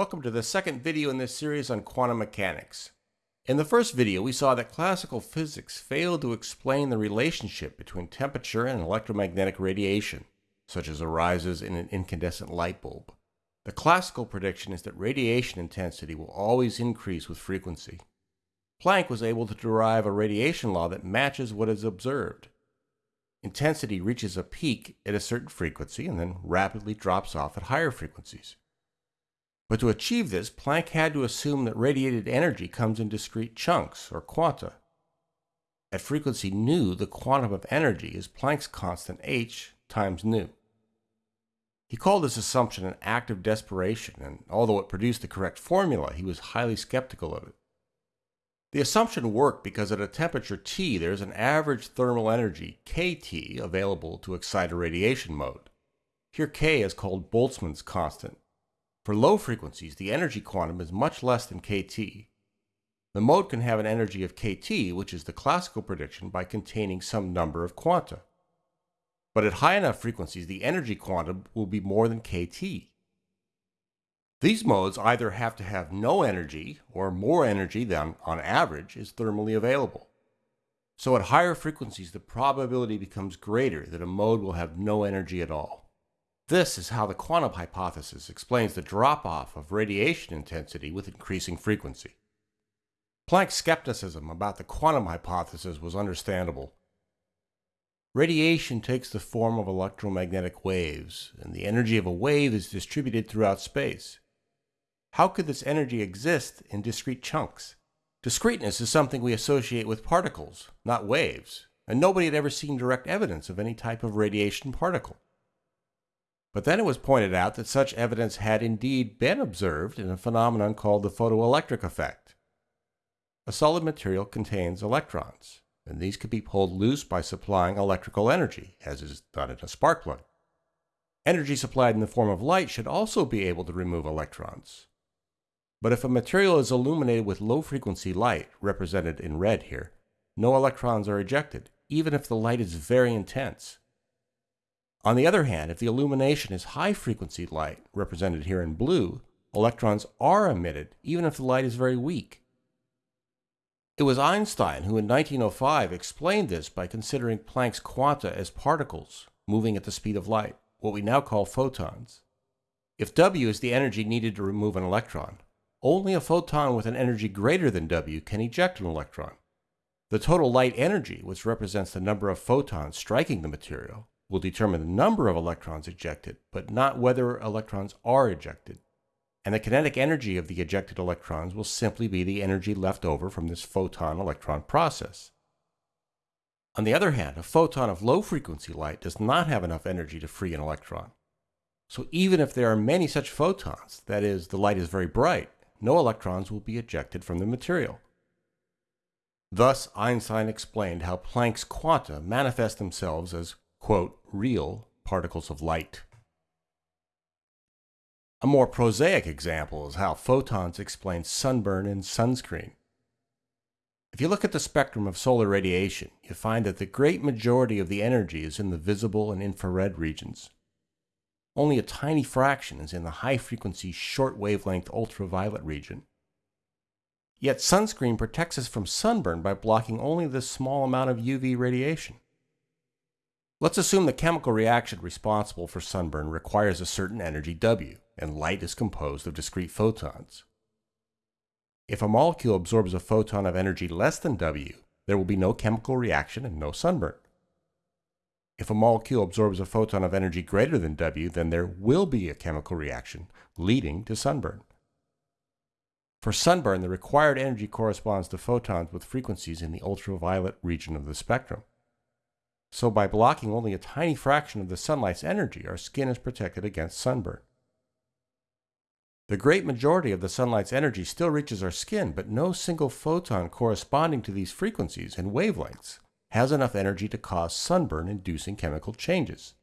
Welcome to the second video in this series on quantum mechanics. In the first video, we saw that classical physics failed to explain the relationship between temperature and electromagnetic radiation, such as arises in an incandescent light bulb. The classical prediction is that radiation intensity will always increase with frequency. Planck was able to derive a radiation law that matches what is observed. Intensity reaches a peak at a certain frequency and then rapidly drops off at higher frequencies. But to achieve this, Planck had to assume that radiated energy comes in discrete chunks, or quanta. At frequency nu, the quantum of energy is Planck's constant h times nu. He called this assumption an act of desperation, and although it produced the correct formula, he was highly skeptical of it. The assumption worked because at a temperature T there is an average thermal energy, kT, available to excite a radiation mode. Here K is called Boltzmann's constant, for low frequencies, the energy quantum is much less than kT. The mode can have an energy of kT, which is the classical prediction, by containing some number of quanta. But at high enough frequencies, the energy quantum will be more than kT. These modes either have to have no energy, or more energy than, on average, is thermally available. So at higher frequencies, the probability becomes greater that a mode will have no energy at all. This is how the quantum hypothesis explains the drop-off of radiation intensity with increasing frequency. Planck's skepticism about the quantum hypothesis was understandable. Radiation takes the form of electromagnetic waves, and the energy of a wave is distributed throughout space. How could this energy exist in discrete chunks? Discreteness is something we associate with particles, not waves, and nobody had ever seen direct evidence of any type of radiation particle. But then it was pointed out that such evidence had indeed been observed in a phenomenon called the photoelectric effect. A solid material contains electrons, and these could be pulled loose by supplying electrical energy, as is done in a spark plug. Energy supplied in the form of light should also be able to remove electrons. But if a material is illuminated with low-frequency light, represented in red here, no electrons are ejected, even if the light is very intense. On the other hand, if the illumination is high frequency light, represented here in blue, electrons are emitted even if the light is very weak. It was Einstein who in 1905 explained this by considering Planck's quanta as particles moving at the speed of light, what we now call photons. If W is the energy needed to remove an electron, only a photon with an energy greater than W can eject an electron. The total light energy, which represents the number of photons striking the material, will determine the number of electrons ejected, but not whether electrons are ejected. And the kinetic energy of the ejected electrons will simply be the energy left over from this photon-electron process. On the other hand, a photon of low-frequency light does not have enough energy to free an electron. So even if there are many such photons, that is, the light is very bright, no electrons will be ejected from the material. Thus, Einstein explained how Planck's quanta manifest themselves as quote, real particles of light. A more prosaic example is how photons explain sunburn and sunscreen. If you look at the spectrum of solar radiation, you find that the great majority of the energy is in the visible and infrared regions. Only a tiny fraction is in the high-frequency short wavelength ultraviolet region. Yet sunscreen protects us from sunburn by blocking only this small amount of UV radiation. Let's assume the chemical reaction responsible for sunburn requires a certain energy W, and light is composed of discrete photons. If a molecule absorbs a photon of energy less than W, there will be no chemical reaction and no sunburn. If a molecule absorbs a photon of energy greater than W, then there will be a chemical reaction, leading to sunburn. For sunburn, the required energy corresponds to photons with frequencies in the ultraviolet region of the spectrum. So by blocking only a tiny fraction of the sunlight's energy, our skin is protected against sunburn. The great majority of the sunlight's energy still reaches our skin, but no single photon corresponding to these frequencies and wavelengths has enough energy to cause sunburn-inducing chemical changes.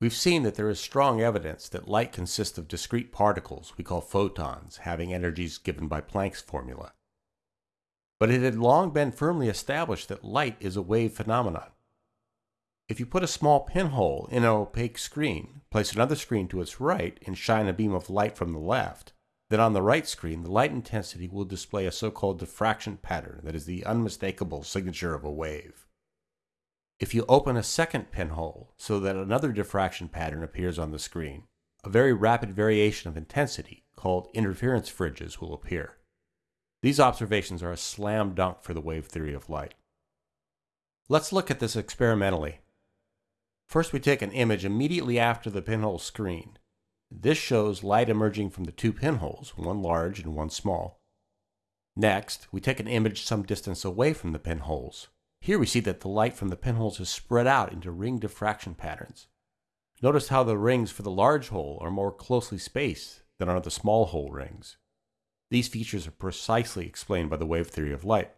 We've seen that there is strong evidence that light consists of discrete particles we call photons having energies given by Planck's formula but it had long been firmly established that light is a wave phenomenon. If you put a small pinhole in an opaque screen, place another screen to its right, and shine a beam of light from the left, then on the right screen, the light intensity will display a so-called diffraction pattern that is the unmistakable signature of a wave. If you open a second pinhole so that another diffraction pattern appears on the screen, a very rapid variation of intensity, called interference fringes, will appear. These observations are a slam dunk for the wave theory of light. Let's look at this experimentally. First, we take an image immediately after the pinhole screen. This shows light emerging from the two pinholes, one large and one small. Next, we take an image some distance away from the pinholes. Here we see that the light from the pinholes is spread out into ring diffraction patterns. Notice how the rings for the large hole are more closely spaced than are the small hole rings. These features are precisely explained by the wave theory of light.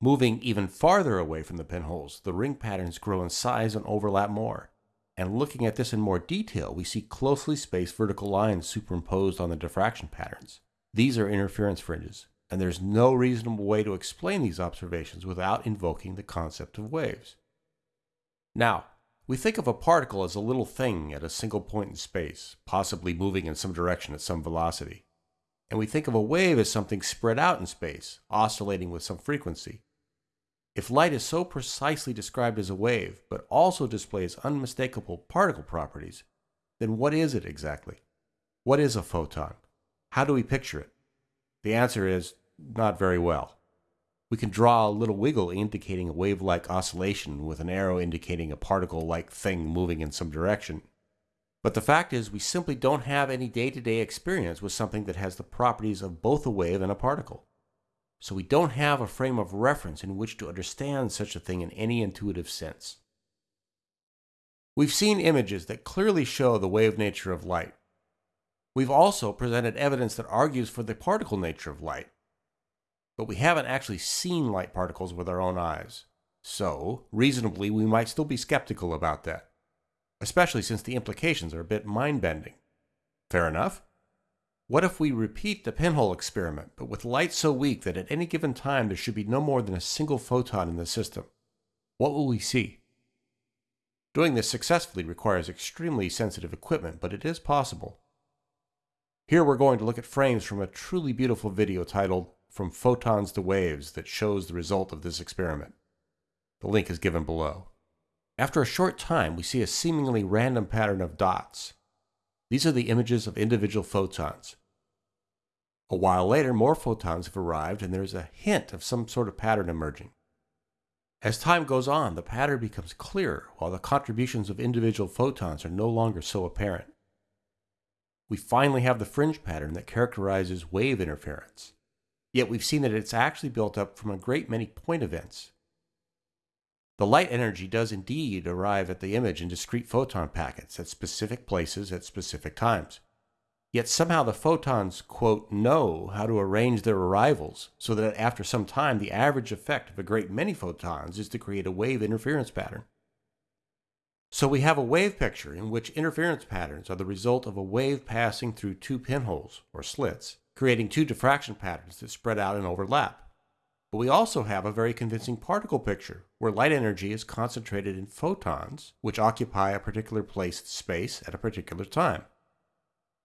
Moving even farther away from the pinholes, the ring patterns grow in size and overlap more. And looking at this in more detail, we see closely spaced vertical lines superimposed on the diffraction patterns. These are interference fringes and there's no reasonable way to explain these observations without invoking the concept of waves. Now, we think of a particle as a little thing at a single point in space, possibly moving in some direction at some velocity. And we think of a wave as something spread out in space, oscillating with some frequency. If light is so precisely described as a wave, but also displays unmistakable particle properties, then what is it exactly? What is a photon? How do we picture it? The answer is not very well. We can draw a little wiggle indicating a wave-like oscillation with an arrow indicating a particle-like thing moving in some direction. But the fact is we simply don't have any day-to-day experience with something that has the properties of both a wave and a particle. So we don't have a frame of reference in which to understand such a thing in any intuitive sense. We've seen images that clearly show the wave nature of light. We've also presented evidence that argues for the particle nature of light but we haven't actually seen light particles with our own eyes. So, reasonably, we might still be skeptical about that, especially since the implications are a bit mind bending. Fair enough? What if we repeat the pinhole experiment, but with light so weak that at any given time there should be no more than a single photon in the system? What will we see? Doing this successfully requires extremely sensitive equipment, but it is possible. Here we're going to look at frames from a truly beautiful video titled from photons to waves that shows the result of this experiment. The link is given below. After a short time, we see a seemingly random pattern of dots. These are the images of individual photons. A while later, more photons have arrived and there is a hint of some sort of pattern emerging. As time goes on, the pattern becomes clearer while the contributions of individual photons are no longer so apparent. We finally have the fringe pattern that characterizes wave interference. Yet we've seen that it's actually built up from a great many point events. The light energy does indeed arrive at the image in discrete photon packets at specific places at specific times. Yet somehow the photons, quote, know how to arrange their arrivals so that after some time the average effect of a great many photons is to create a wave interference pattern. So we have a wave picture in which interference patterns are the result of a wave passing through two pinholes, or slits, creating two diffraction patterns that spread out and overlap. But we also have a very convincing particle picture, where light energy is concentrated in photons, which occupy a particular place in space at a particular time.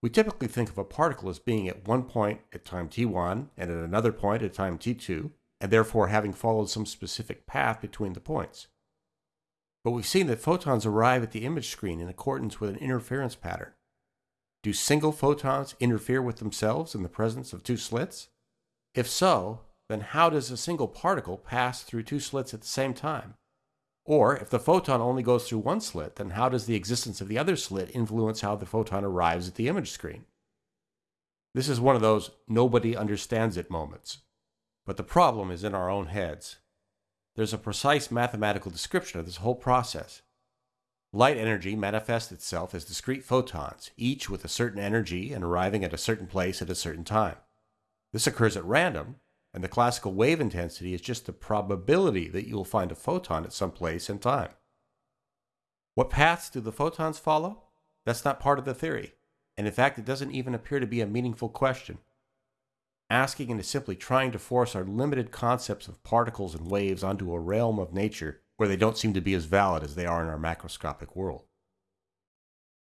We typically think of a particle as being at one point at time t1 and at another point at time t2, and therefore having followed some specific path between the points. But we've seen that photons arrive at the image screen in accordance with an interference pattern. Do single photons interfere with themselves in the presence of two slits? If so, then how does a single particle pass through two slits at the same time? Or, if the photon only goes through one slit, then how does the existence of the other slit influence how the photon arrives at the image screen? This is one of those nobody understands it moments. But the problem is in our own heads. There's a precise mathematical description of this whole process. Light energy manifests itself as discrete photons, each with a certain energy and arriving at a certain place at a certain time. This occurs at random, and the classical wave intensity is just the probability that you will find a photon at some place and time. What paths do the photons follow? That's not part of the theory, and in fact it doesn't even appear to be a meaningful question. Asking and is simply trying to force our limited concepts of particles and waves onto a realm of nature where they don't seem to be as valid as they are in our macroscopic world.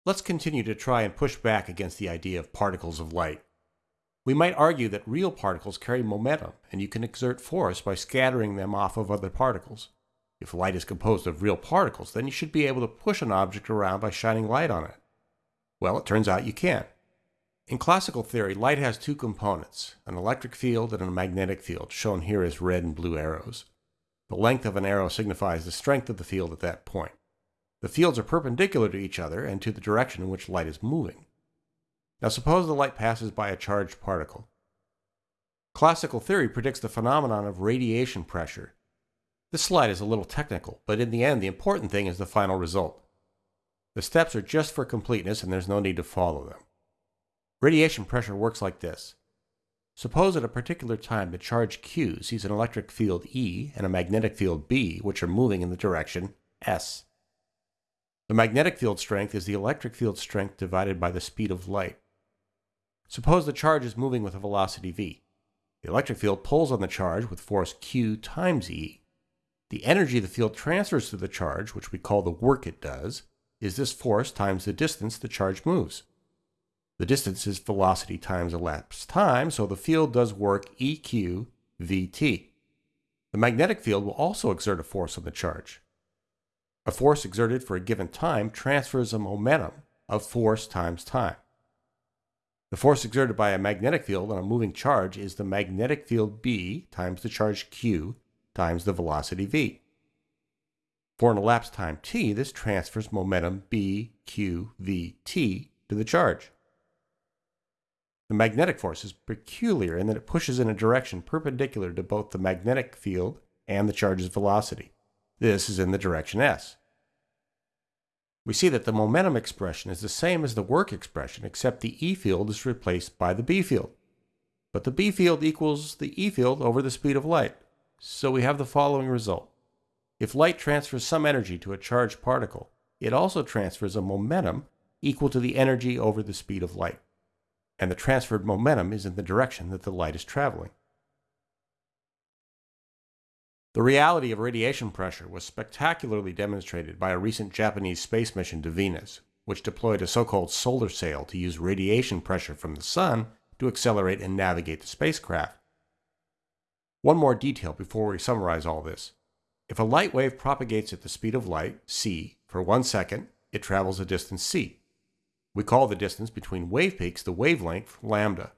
Let's continue to try and push back against the idea of particles of light. We might argue that real particles carry momentum, and you can exert force by scattering them off of other particles. If light is composed of real particles, then you should be able to push an object around by shining light on it. Well, it turns out you can. In classical theory, light has two components, an electric field and a magnetic field, shown here as red and blue arrows. The length of an arrow signifies the strength of the field at that point. The fields are perpendicular to each other and to the direction in which light is moving. Now suppose the light passes by a charged particle. Classical theory predicts the phenomenon of radiation pressure. This slide is a little technical, but in the end the important thing is the final result. The steps are just for completeness and there's no need to follow them. Radiation pressure works like this. Suppose at a particular time the charge Q sees an electric field E and a magnetic field B which are moving in the direction S. The magnetic field strength is the electric field strength divided by the speed of light. Suppose the charge is moving with a velocity v. The electric field pulls on the charge with force q times e. The energy the field transfers to the charge, which we call the work it does, is this force times the distance the charge moves. The distance is velocity times elapsed time, so the field does work eq vt. The magnetic field will also exert a force on the charge. A force exerted for a given time transfers a momentum of force times time. The force exerted by a magnetic field on a moving charge is the magnetic field B times the charge Q times the velocity V. For an elapsed time t, this transfers momentum B, Q, V, T to the charge. The magnetic force is peculiar in that it pushes in a direction perpendicular to both the magnetic field and the charge's velocity. This is in the direction s. We see that the momentum expression is the same as the work expression, except the E field is replaced by the B field. But the B field equals the E field over the speed of light. So we have the following result. If light transfers some energy to a charged particle, it also transfers a momentum equal to the energy over the speed of light. And the transferred momentum is in the direction that the light is traveling. The reality of radiation pressure was spectacularly demonstrated by a recent Japanese space mission to Venus, which deployed a so-called solar sail to use radiation pressure from the sun to accelerate and navigate the spacecraft. One more detail before we summarize all this. If a light wave propagates at the speed of light, c, for one second, it travels a distance c. We call the distance between wave peaks the wavelength lambda.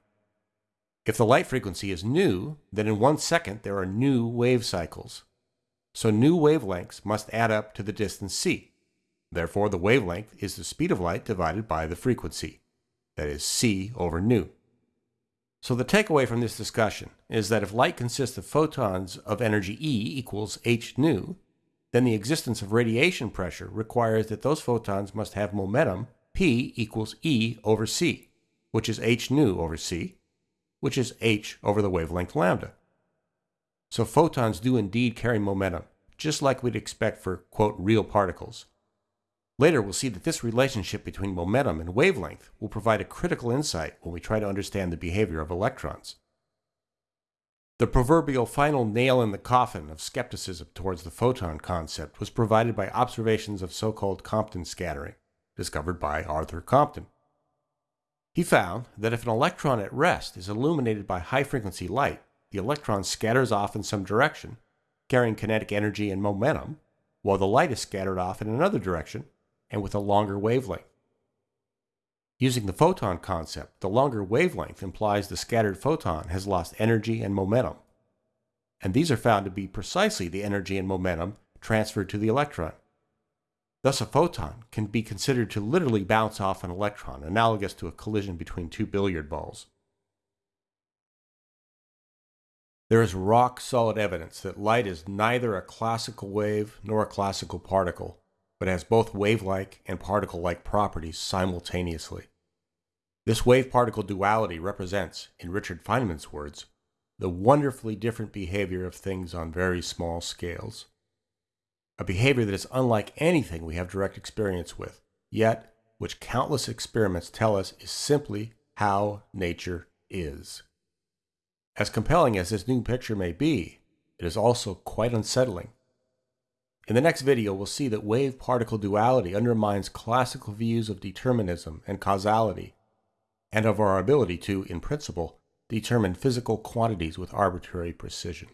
If the light frequency is nu, then in one second there are nu wave cycles. So nu wavelengths must add up to the distance c. Therefore, the wavelength is the speed of light divided by the frequency. That is c over nu. So the takeaway from this discussion is that if light consists of photons of energy E equals h nu, then the existence of radiation pressure requires that those photons must have momentum P equals E over c, which is h nu over c, which is h over the wavelength lambda. So photons do indeed carry momentum, just like we'd expect for, quote, real particles. Later, we'll see that this relationship between momentum and wavelength will provide a critical insight when we try to understand the behavior of electrons. The proverbial final nail in the coffin of skepticism towards the photon concept was provided by observations of so-called Compton scattering, discovered by Arthur Compton. He found that if an electron at rest is illuminated by high-frequency light, the electron scatters off in some direction, carrying kinetic energy and momentum, while the light is scattered off in another direction and with a longer wavelength. Using the photon concept, the longer wavelength implies the scattered photon has lost energy and momentum. And these are found to be precisely the energy and momentum transferred to the electron. Thus, a photon can be considered to literally bounce off an electron, analogous to a collision between two billiard balls. There is rock solid evidence that light is neither a classical wave nor a classical particle, but has both wave like and particle like properties simultaneously. This wave particle duality represents, in Richard Feynman's words, the wonderfully different behavior of things on very small scales a behavior that is unlike anything we have direct experience with, yet which countless experiments tell us is simply how nature is. As compelling as this new picture may be, it is also quite unsettling. In the next video, we'll see that wave-particle duality undermines classical views of determinism and causality, and of our ability to, in principle, determine physical quantities with arbitrary precision.